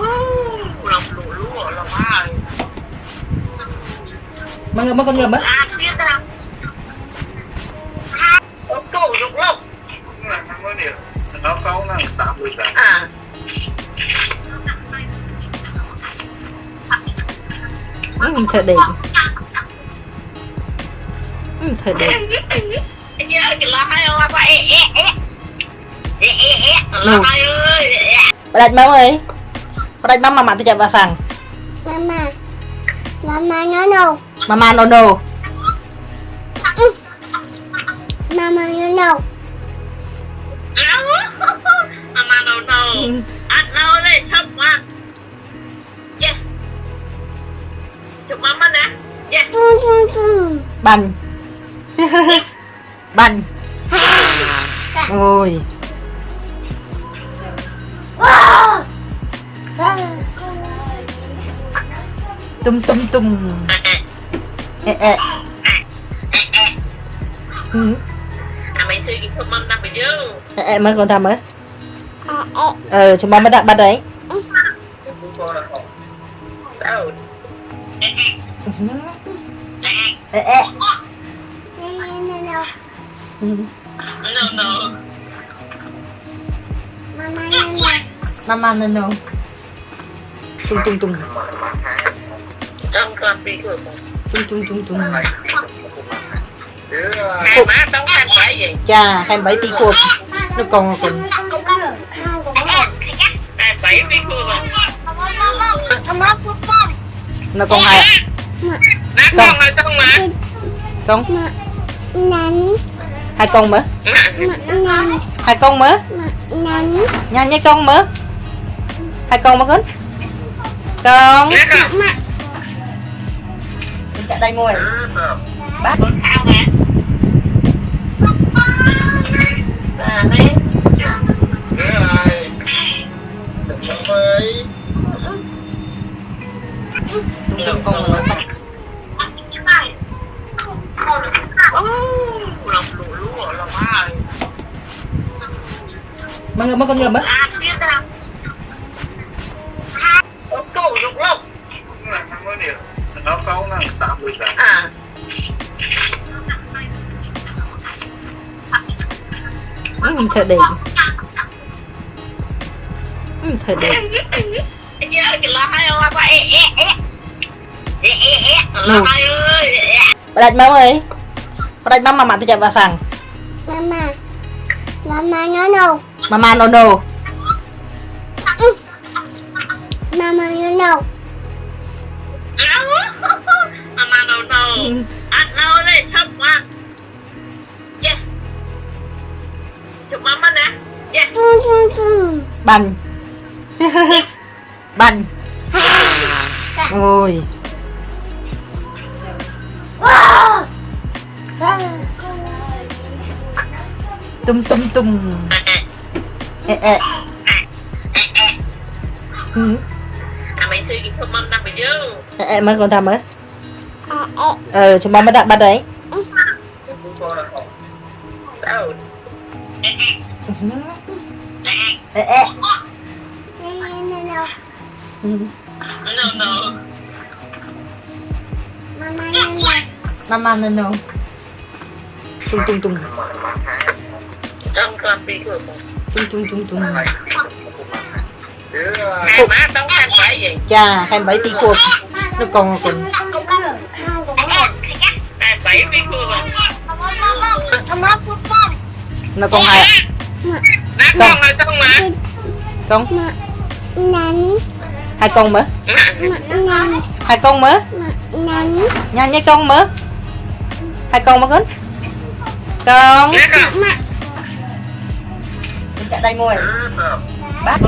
Mọi người lũ ở lòng ai con ngập á. À biết dục lông là năm mươi điểm nó sáu là tám mươi tám ừ, thật đẹp ừ, thật đẹp anh nhớ cái Ừ. lo hai ơi ẹ ơi mà mặt tôi chạm vào phẳng Mama. Mama no no. mama no no Mama no no. đầu đầu Ừ. ăn lâu đây thấp quá chụp mama nè tum. bành bành ôi không mâm năm mày nhớ ẹ ẹ mới con thầm ấy ẹ. ờ chúng ba mới đặt bắt đấy no no. ừ. Mama no no. mama no no tung tung tung trong con bị cửa tung tung tung tung. Hai má khăn phải gì cha hai bảy tỷ cột nó còn còn hai bảy bị cửa nó còn hai nát con rồi xong mà con. Hai con mở. Nắn. hai con mở. Nắn. nhanh nhanh con mở. Hai con mở con. Con con cả đây ngồi Bác. Đúng công rồi bác Mọi người mất con ngầm á Ông cổ dục lắm. Người ăn mới điều 66 năm 86 à. Ừ, thật đẹp. Ừ, thật đẹp. Đâu? Bà mong ơi. Bà đạch mà mặt tôi chạy vào phòng Mama Mama no no Mama no no ừ. Mama no no bành. Bành. Ôi. Tum tum tum ẹ ẹ. Ừ. à mày suy nghĩ không mâm năm mày nhớ ẹ ẹ mới con thầm ấy À, ẹ. ờ chúng ba mới đặt bắt đấy ẹ ẹ No ừ. no Mama no no. tung tung tung. Tung tung tung tung. Cha hai bảy tỷ cột nó còn còn hai bảy bị cửa nó còn hai con. Mà? Con. Nắn. hai con mở. Hai con mở. Nhanh nhanh con mở. Hai con mở con. Con. Mama. chạy đây ngồi là bác